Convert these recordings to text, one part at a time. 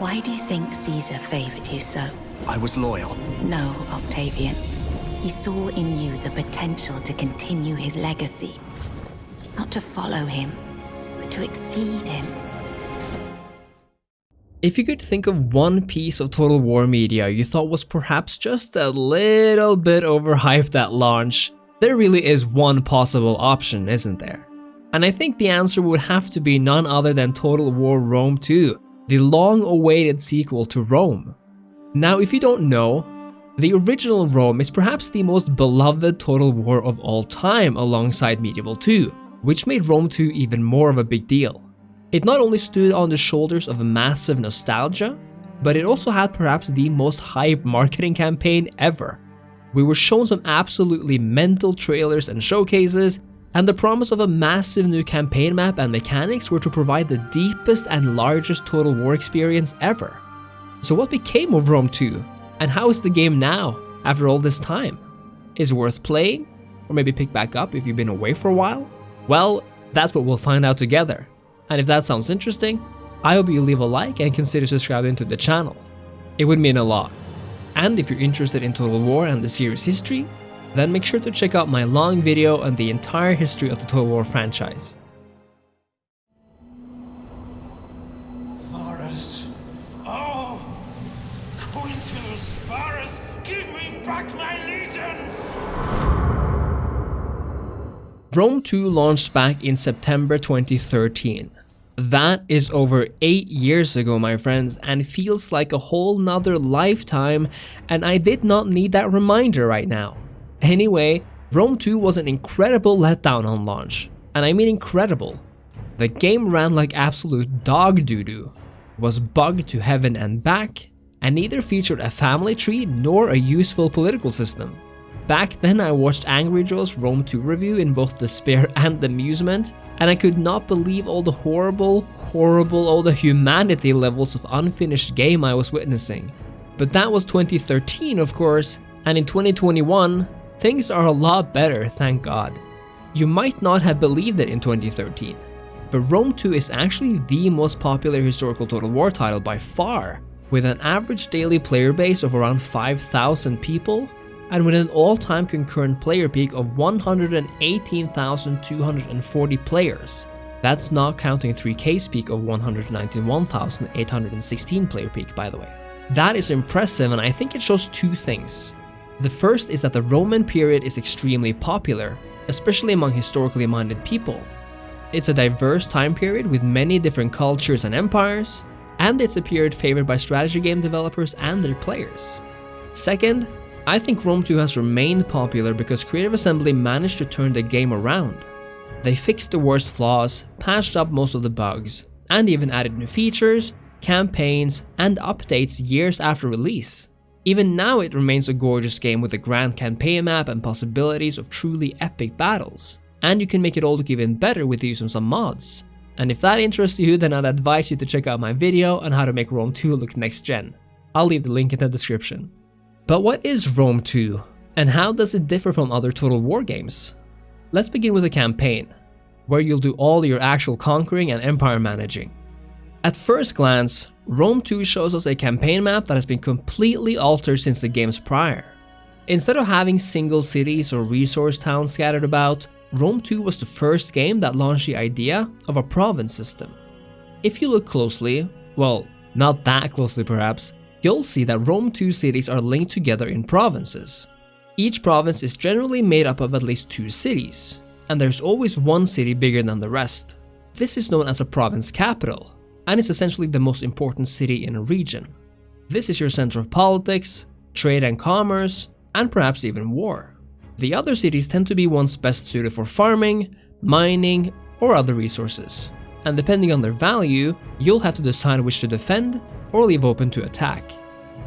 Why do you think Caesar favored you so? I was loyal. No, Octavian. He saw in you the potential to continue his legacy. Not to follow him, but to exceed him. If you could think of one piece of Total War media you thought was perhaps just a little bit overhyped at launch, there really is one possible option, isn't there? And I think the answer would have to be none other than Total War Rome 2, the long-awaited sequel to Rome. Now, if you don't know, the original Rome is perhaps the most beloved Total War of all time alongside Medieval 2, which made Rome 2 even more of a big deal. It not only stood on the shoulders of massive nostalgia, but it also had perhaps the most hype marketing campaign ever. We were shown some absolutely mental trailers and showcases, and the promise of a massive new campaign map and mechanics were to provide the deepest and largest Total War experience ever. So what became of Rome 2? And how is the game now, after all this time? Is it worth playing? Or maybe pick back up if you've been away for a while? Well, that's what we'll find out together. And if that sounds interesting, I hope you leave a like and consider subscribing to the channel. It would mean a lot. And if you're interested in Total War and the series history, then make sure to check out my long video on the entire history of the Total War franchise. Varus. Oh! Quinctilius Varus, give me back my legions! Rome 2 launched back in September 2013. That is over 8 years ago my friends and feels like a whole nother lifetime and I did not need that reminder right now. Anyway, Rome 2 was an incredible letdown on launch, and I mean incredible. The game ran like absolute dog doo-doo, was bugged to heaven and back, and neither featured a family tree nor a useful political system. Back then I watched Angry Joe's Rome 2 review in both despair and amusement, and I could not believe all the horrible, horrible, all the humanity levels of unfinished game I was witnessing. But that was 2013 of course, and in 2021, Things are a lot better, thank god. You might not have believed it in 2013, but Rome 2 is actually the most popular historical Total War title by far, with an average daily player base of around 5,000 people, and with an all-time concurrent player peak of 118,240 players. That's not counting 3K's peak of 191,816 player peak by the way. That is impressive and I think it shows two things. The first is that the Roman period is extremely popular, especially among historically minded people. It's a diverse time period with many different cultures and empires, and it's a period favored by strategy game developers and their players. Second, I think Rome 2 has remained popular because Creative Assembly managed to turn the game around. They fixed the worst flaws, patched up most of the bugs, and even added new features, campaigns, and updates years after release. Even now it remains a gorgeous game with a grand campaign map and possibilities of truly epic battles. And you can make it all look even better with the use of some mods. And if that interests you, then I'd advise you to check out my video on how to make Rome 2 look next gen. I'll leave the link in the description. But what is Rome 2? And how does it differ from other Total War games? Let's begin with the campaign, where you'll do all your actual conquering and empire managing. At first glance, Rome 2 shows us a campaign map that has been completely altered since the games prior. Instead of having single cities or resource towns scattered about, Rome 2 was the first game that launched the idea of a province system. If you look closely, well, not that closely perhaps, you'll see that Rome 2 cities are linked together in provinces. Each province is generally made up of at least two cities, and there's always one city bigger than the rest. This is known as a province capital, and is essentially the most important city in a region. This is your center of politics, trade and commerce, and perhaps even war. The other cities tend to be ones best suited for farming, mining, or other resources. And depending on their value, you'll have to decide which to defend or leave open to attack.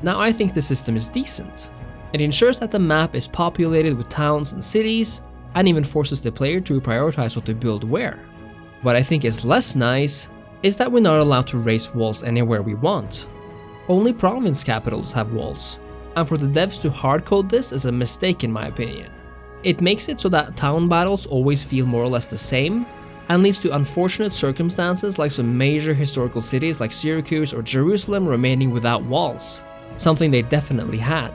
Now I think the system is decent. It ensures that the map is populated with towns and cities, and even forces the player to prioritize what to build where. What I think is less nice is that we're not allowed to raise walls anywhere we want. Only province capitals have walls, and for the devs to hardcode this is a mistake in my opinion. It makes it so that town battles always feel more or less the same, and leads to unfortunate circumstances like some major historical cities like Syracuse or Jerusalem remaining without walls, something they definitely had.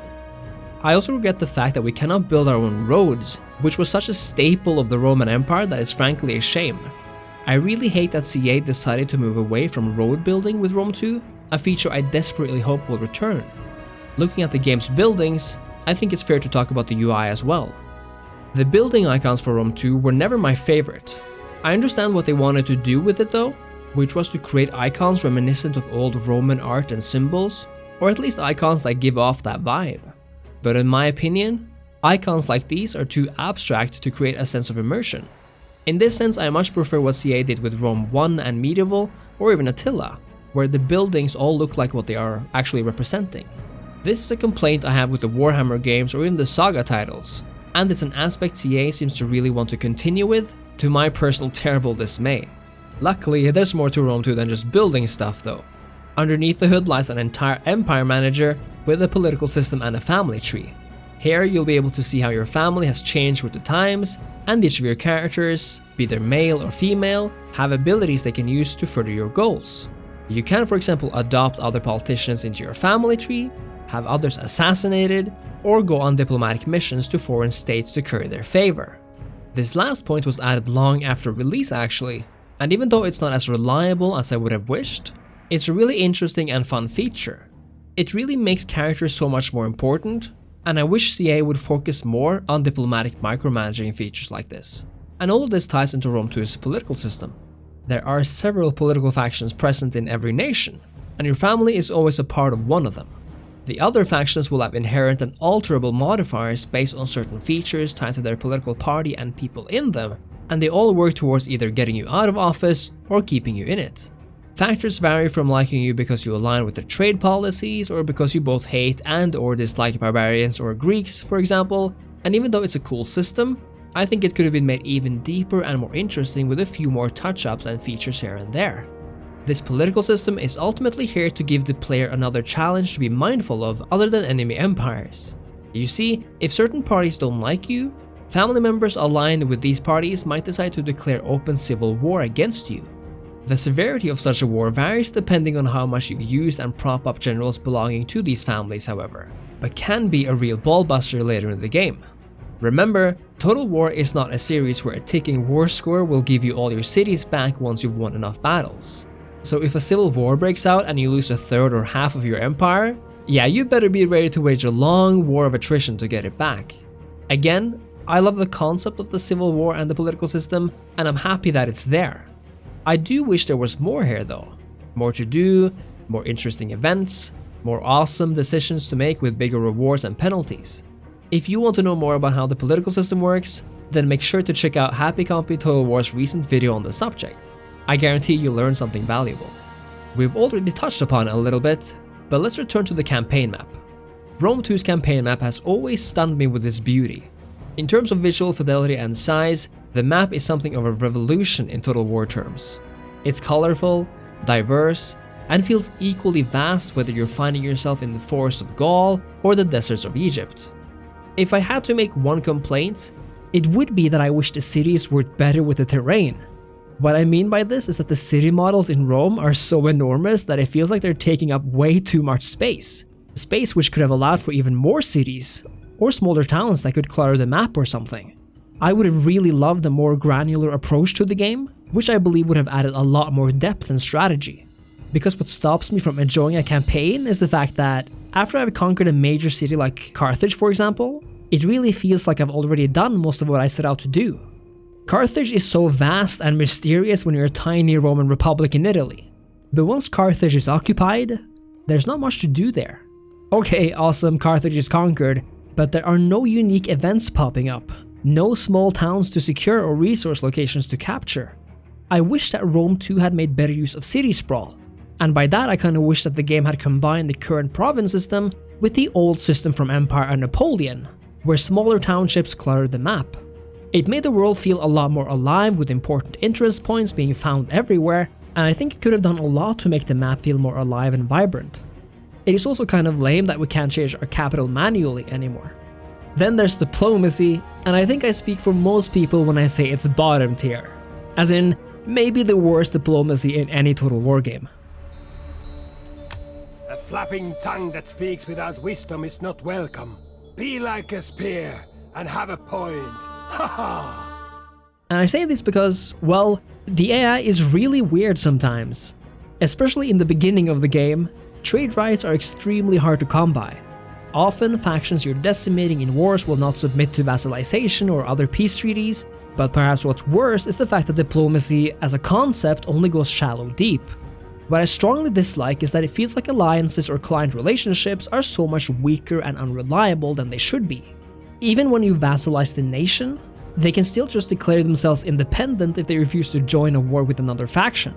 I also regret the fact that we cannot build our own roads, which was such a staple of the Roman Empire that is frankly a shame. I really hate that CA decided to move away from road building with Rome 2, a feature I desperately hope will return. Looking at the game's buildings, I think it's fair to talk about the UI as well. The building icons for Rome 2 were never my favorite. I understand what they wanted to do with it though, which was to create icons reminiscent of old Roman art and symbols, or at least icons that give off that vibe. But in my opinion, icons like these are too abstract to create a sense of immersion. In this sense, I much prefer what CA did with Rome 1 and Medieval, or even Attila, where the buildings all look like what they are actually representing. This is a complaint I have with the Warhammer games or even the Saga titles, and it's an aspect CA seems to really want to continue with, to my personal terrible dismay. Luckily, there's more to Rome 2 than just building stuff though. Underneath the hood lies an entire empire manager with a political system and a family tree. Here you'll be able to see how your family has changed with the times, and each of your characters, be they male or female, have abilities they can use to further your goals. You can for example adopt other politicians into your family tree, have others assassinated, or go on diplomatic missions to foreign states to curry their favor. This last point was added long after release actually, and even though it's not as reliable as I would have wished, it's a really interesting and fun feature. It really makes characters so much more important, and I wish CA would focus more on diplomatic micromanaging features like this. And all of this ties into Rome 2's political system. There are several political factions present in every nation, and your family is always a part of one of them. The other factions will have inherent and alterable modifiers based on certain features tied to their political party and people in them, and they all work towards either getting you out of office or keeping you in it. Factors vary from liking you because you align with their trade policies or because you both hate and or dislike barbarians or Greeks, for example, and even though it's a cool system, I think it could have been made even deeper and more interesting with a few more touch-ups and features here and there. This political system is ultimately here to give the player another challenge to be mindful of other than enemy empires. You see, if certain parties don't like you, family members aligned with these parties might decide to declare open civil war against you. The severity of such a war varies depending on how much you use and prop up generals belonging to these families however, but can be a real ballbuster later in the game. Remember, Total War is not a series where a ticking war score will give you all your cities back once you've won enough battles. So if a civil war breaks out and you lose a third or half of your empire, yeah, you better be ready to wage a long war of attrition to get it back. Again, I love the concept of the civil war and the political system, and I'm happy that it's there. I do wish there was more here though. More to do, more interesting events, more awesome decisions to make with bigger rewards and penalties. If you want to know more about how the political system works, then make sure to check out Happy Compy Total War's recent video on the subject. I guarantee you'll learn something valuable. We've already touched upon it a little bit, but let's return to the campaign map. Rome 2's campaign map has always stunned me with its beauty. In terms of visual fidelity and size, the map is something of a revolution in Total War terms. It's colorful, diverse, and feels equally vast whether you're finding yourself in the forests of Gaul or the deserts of Egypt. If I had to make one complaint, it would be that I wish the cities worked better with the terrain. What I mean by this is that the city models in Rome are so enormous that it feels like they're taking up way too much space. Space which could have allowed for even more cities, or smaller towns that could clutter the map or something. I would have really loved a more granular approach to the game, which I believe would have added a lot more depth and strategy. Because what stops me from enjoying a campaign is the fact that after I've conquered a major city like Carthage for example, it really feels like I've already done most of what I set out to do. Carthage is so vast and mysterious when you're a tiny Roman republic in Italy. But once Carthage is occupied, there's not much to do there. Okay, awesome, Carthage is conquered, but there are no unique events popping up, no small towns to secure or resource locations to capture. I wish that Rome 2 had made better use of city sprawl, and by that I kinda wish that the game had combined the current province system with the old system from Empire and Napoleon, where smaller townships cluttered the map. It made the world feel a lot more alive with important interest points being found everywhere, and I think it could have done a lot to make the map feel more alive and vibrant. It is also kind of lame that we can't change our capital manually anymore. Then there's diplomacy, and I think I speak for most people when I say it's bottom tier. As in, maybe the worst diplomacy in any Total War game. A flapping tongue that speaks without wisdom is not welcome. Be like a spear and have a point. Ha ha! And I say this because, well, the AI is really weird sometimes. Especially in the beginning of the game, trade rights are extremely hard to come by. Often, factions you're decimating in wars will not submit to vassalization or other peace treaties, but perhaps what's worse is the fact that diplomacy as a concept only goes shallow deep. What I strongly dislike is that it feels like alliances or client relationships are so much weaker and unreliable than they should be. Even when you vassalize the nation, they can still just declare themselves independent if they refuse to join a war with another faction.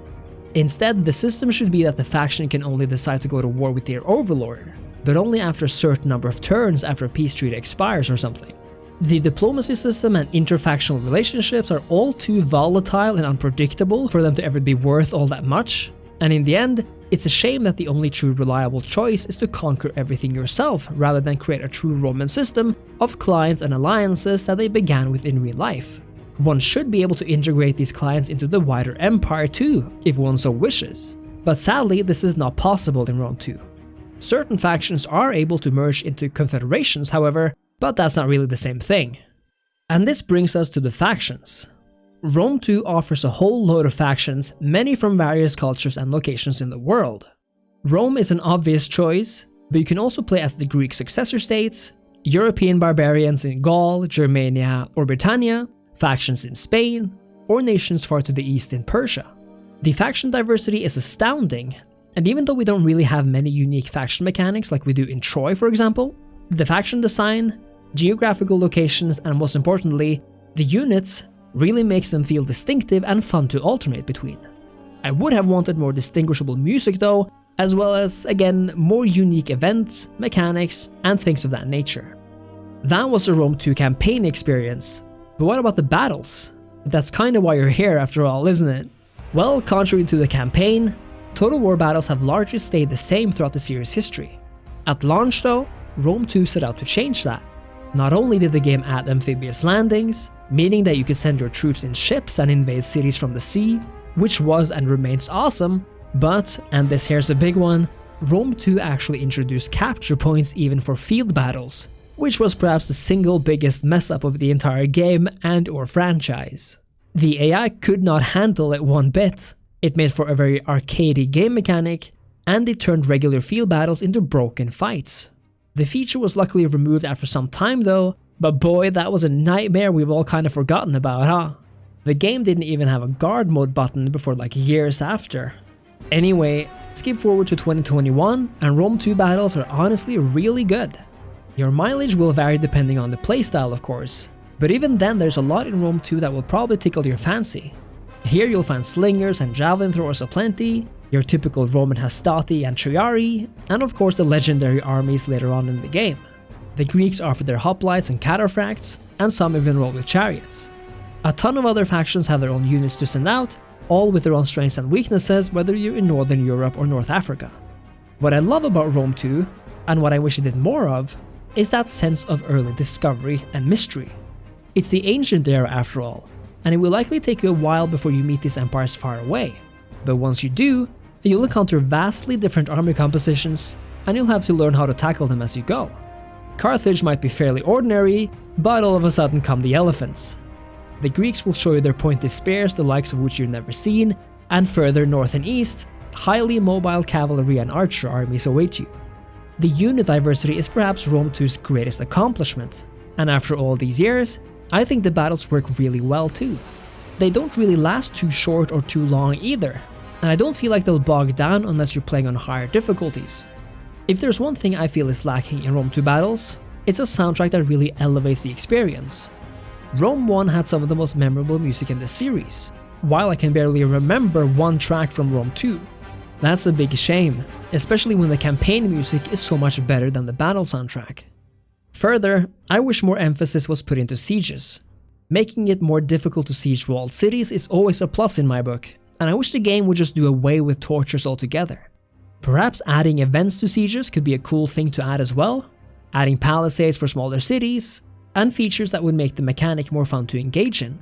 Instead, the system should be that the faction can only decide to go to war with their overlord, but only after a certain number of turns after a peace treaty expires or something. The diplomacy system and interfactional relationships are all too volatile and unpredictable for them to ever be worth all that much, and in the end, it's a shame that the only true reliable choice is to conquer everything yourself rather than create a true Roman system of clients and alliances that they began with in real life. One should be able to integrate these clients into the wider empire too, if one so wishes. But sadly, this is not possible in Rome 2. Certain factions are able to merge into confederations, however, but that's not really the same thing. And this brings us to the factions. Rome 2 offers a whole load of factions, many from various cultures and locations in the world. Rome is an obvious choice, but you can also play as the Greek successor states, European barbarians in Gaul, Germania, or Britannia, factions in Spain, or nations far to the east in Persia. The faction diversity is astounding, and even though we don't really have many unique faction mechanics like we do in Troy for example, the faction design, geographical locations, and most importantly, the units really makes them feel distinctive and fun to alternate between. I would have wanted more distinguishable music though, as well as, again, more unique events, mechanics, and things of that nature. That was a Rome 2 campaign experience, but what about the battles? That's kinda why you're here after all, isn't it? Well, contrary to the campaign, Total War battles have largely stayed the same throughout the series' history. At launch though, Rome 2 set out to change that. Not only did the game add amphibious landings, meaning that you could send your troops in ships and invade cities from the sea, which was and remains awesome, but, and this here's a big one, Rome 2 actually introduced capture points even for field battles, which was perhaps the single biggest mess up of the entire game and or franchise. The AI could not handle it one bit, it made for a very arcadey game mechanic, and it turned regular field battles into broken fights. The feature was luckily removed after some time though, but boy, that was a nightmare we've all kind of forgotten about, huh? The game didn't even have a guard mode button before like years after. Anyway, skip forward to 2021 and Rome 2 battles are honestly really good. Your mileage will vary depending on the playstyle of course, but even then there's a lot in Rome 2 that will probably tickle your fancy. Here you'll find slingers and javelin throwers aplenty, your typical Roman hastati and triarii, and of course the legendary armies later on in the game. The Greeks offer their hoplites and cataphracts, and some even roll with chariots. A ton of other factions have their own units to send out, all with their own strengths and weaknesses whether you're in Northern Europe or North Africa. What I love about Rome 2, and what I wish it did more of, is that sense of early discovery and mystery. It's the ancient era after all, and it will likely take you a while before you meet these empires far away. But once you do, you'll encounter vastly different army compositions, and you'll have to learn how to tackle them as you go. Carthage might be fairly ordinary, but all of a sudden come the elephants. The Greeks will show you their pointy spears, the likes of which you've never seen, and further north and east, highly mobile cavalry and archer armies await you. The unit diversity is perhaps Rome 2's greatest accomplishment, and after all these years, I think the battles work really well too. They don't really last too short or too long either, and I don't feel like they'll bog down unless you're playing on higher difficulties. If there's one thing I feel is lacking in Rome 2 battles, it's a soundtrack that really elevates the experience. Rome 1 had some of the most memorable music in the series, while I can barely remember one track from Rome 2. That's a big shame, especially when the campaign music is so much better than the battle soundtrack. Further, I wish more emphasis was put into sieges. Making it more difficult to siege walled cities is always a plus in my book, and I wish the game would just do away with torches altogether. Perhaps adding events to sieges could be a cool thing to add as well, adding palisades for smaller cities, and features that would make the mechanic more fun to engage in.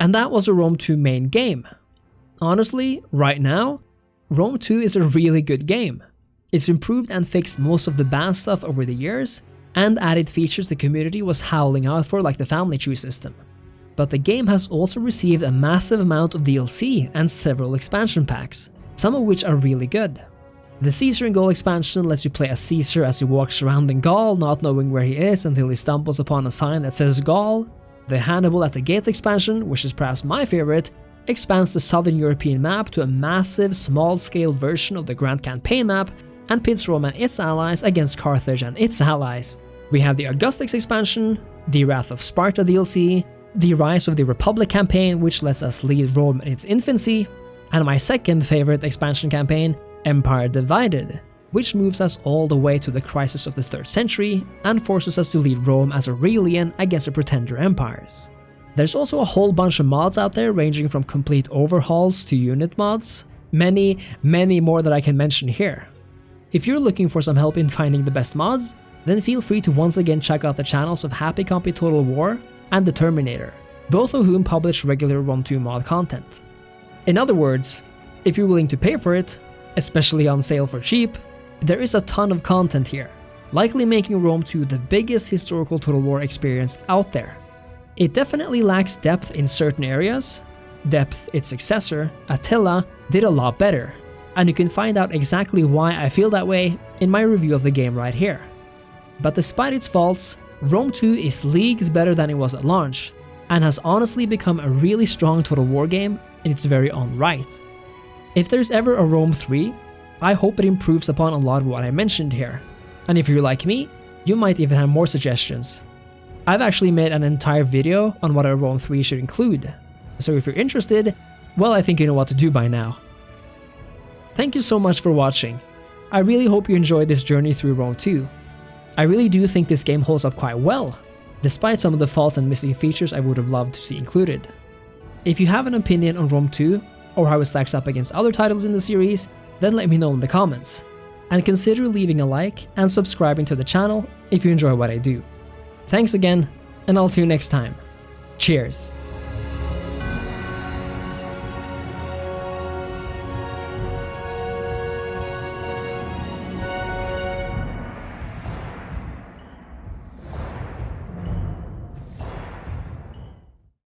And that was a Rome 2 main game. Honestly, right now, Rome 2 is a really good game. It's improved and fixed most of the bad stuff over the years, and added features the community was howling out for like the family tree system. But the game has also received a massive amount of DLC and several expansion packs, some of which are really good. The Caesar in Gaul expansion lets you play as Caesar as he walks around in Gaul, not knowing where he is until he stumbles upon a sign that says Gaul. The Hannibal at the Gates expansion, which is perhaps my favorite, expands the southern European map to a massive, small-scale version of the Grand Campaign map and pits Rome and its allies against Carthage and its allies. We have the Augustus expansion, the Wrath of Sparta DLC, the Rise of the Republic campaign which lets us lead Rome in its infancy, and my second favorite expansion campaign, Empire Divided, which moves us all the way to the crisis of the 3rd century and forces us to lead Rome as Aurelian against the pretender empires. There's also a whole bunch of mods out there ranging from complete overhauls to unit mods, many, many more that I can mention here. If you're looking for some help in finding the best mods, then feel free to once again check out the channels of Happy Compy Total War and The Terminator, both of whom publish regular Rome 2 mod content. In other words, if you're willing to pay for it, especially on sale for cheap, there is a ton of content here, likely making Rome 2 the biggest historical Total War experience out there. It definitely lacks depth in certain areas, depth its successor, Attila, did a lot better, and you can find out exactly why I feel that way in my review of the game right here. But despite its faults, Rome 2 is leagues better than it was at launch, and has honestly become a really strong Total War game in its very own right. If there's ever a Rome 3, I hope it improves upon a lot of what I mentioned here. And if you're like me, you might even have more suggestions. I've actually made an entire video on what a Rome 3 should include, so if you're interested, well I think you know what to do by now. Thank you so much for watching. I really hope you enjoyed this journey through Rome 2. I really do think this game holds up quite well, despite some of the faults and missing features I would have loved to see included. If you have an opinion on Rome 2, or how it stacks up against other titles in the series, then let me know in the comments. And consider leaving a like and subscribing to the channel if you enjoy what I do. Thanks again, and I'll see you next time. Cheers!